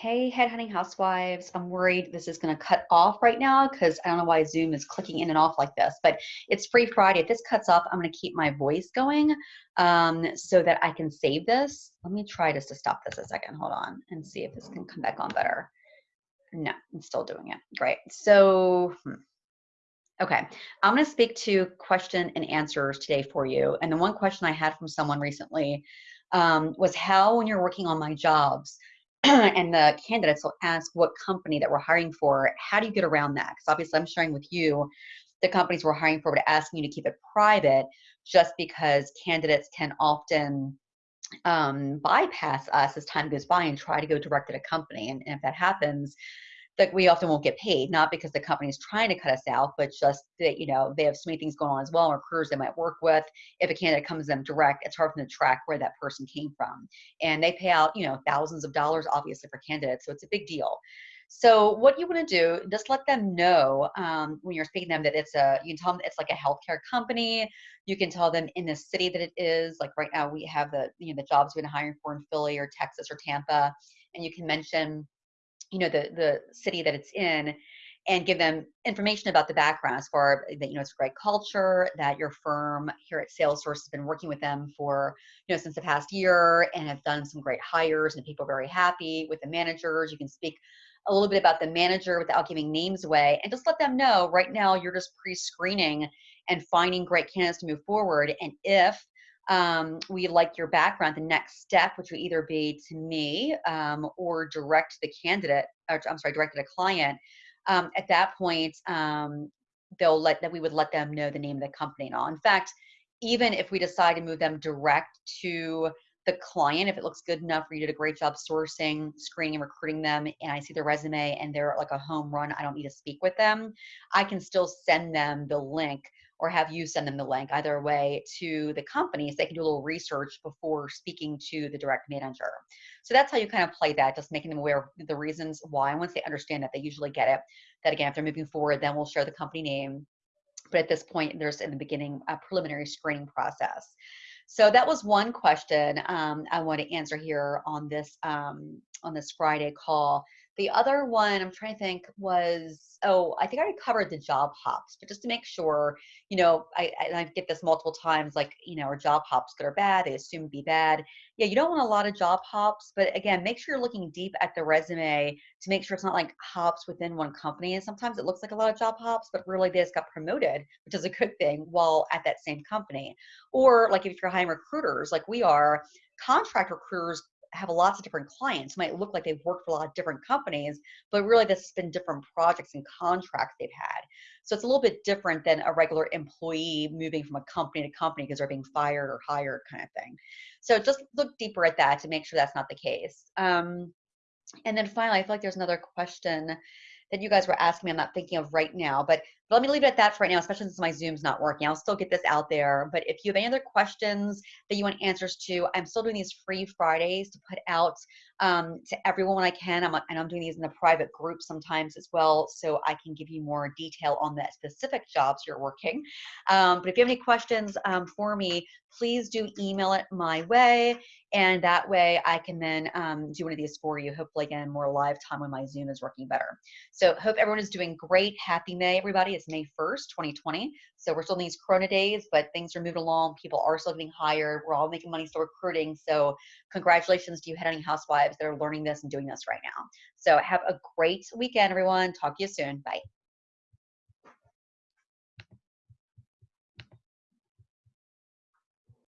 Hey, headhunting housewives. I'm worried this is going to cut off right now because I don't know why Zoom is clicking in and off like this, but it's free Friday. If this cuts off, I'm going to keep my voice going um, so that I can save this. Let me try just to stop this a second. Hold on and see if this can come back on better. No, I'm still doing it. Great. So, hmm. okay, I'm going to speak to question and answers today for you. And the one question I had from someone recently um, was how, when you're working on my jobs, and the candidates will ask what company that we're hiring for. How do you get around that? Because obviously, I'm sharing with you the companies we're hiring for, but asking you to keep it private just because candidates can often um, bypass us as time goes by and try to go direct at a company. And, and if that happens, that we often won't get paid, not because the company is trying to cut us out, but just that, you know, they have so many things going on as well, Or recruiters they might work with. If a candidate comes to them direct, it's hard for them to track where that person came from. And they pay out, you know, thousands of dollars, obviously, for candidates. So it's a big deal. So what you want to do, just let them know um, when you're speaking to them that it's a, you can tell them it's like a healthcare company. You can tell them in the city that it is. Like right now, we have the, you know, the jobs we've been hiring for in Philly or Texas or Tampa. And you can mention you know the the city that it's in and give them information about the background as far that you know it's great culture that your firm here at salesforce has been working with them for you know since the past year and have done some great hires and people are very happy with the managers. You can speak a little bit about the manager without giving names away and just let them know right now you're just pre-screening and finding great candidates to move forward. And if um, we like your background, the next step, which would either be to me um, or direct the candidate, or I'm sorry, direct the client. Um, at that point, um, they'll let that we would let them know the name of the company and all. In fact, even if we decide to move them direct to the client, if it looks good enough for you did a great job sourcing, screening, and recruiting them, and I see their resume and they're like a home run, I don't need to speak with them, I can still send them the link or have you send them the link either way to the company so they can do a little research before speaking to the direct manager. So that's how you kind of play that, just making them aware of the reasons why. Once they understand that, they usually get it. That again, if they're moving forward, then we'll share the company name. But at this point, there's in the beginning a preliminary screening process. So that was one question um, I want to answer here on this um, on this Friday call. The other one I'm trying to think was, oh, I think I already covered the job hops, but just to make sure, you know, I, I get this multiple times, like, you know, are job hops good or bad? They assume be bad. Yeah, you don't want a lot of job hops, but again, make sure you're looking deep at the resume to make sure it's not like hops within one company. And sometimes it looks like a lot of job hops, but really they just got promoted, which is a good thing while at that same company. Or like if you're hiring recruiters, like we are, contract recruiters have lots of different clients. Might look like they've worked for a lot of different companies, but really this has been different projects and contracts they've had. So it's a little bit different than a regular employee moving from a company to company because they're being fired or hired kind of thing. So just look deeper at that to make sure that's not the case. Um, and then finally, I feel like there's another question that you guys were asking me I'm not thinking of right now. But, let me leave it at that for right now, especially since my Zoom's not working. I'll still get this out there. But if you have any other questions that you want answers to, I'm still doing these free Fridays to put out um, to everyone when I can. I'm, and I'm doing these in a private group sometimes as well, so I can give you more detail on the specific jobs you're working. Um, but if you have any questions um, for me, please do email it my way. And that way I can then um, do one of these for you, hopefully again, more live time when my Zoom is working better. So hope everyone is doing great. Happy May, everybody. It's May 1st, 2020. So we're still in these Corona days, but things are moving along. People are still getting hired. We're all making money, still recruiting. So congratulations to you headhunting housewives that are learning this and doing this right now. So have a great weekend, everyone. Talk to you soon. Bye.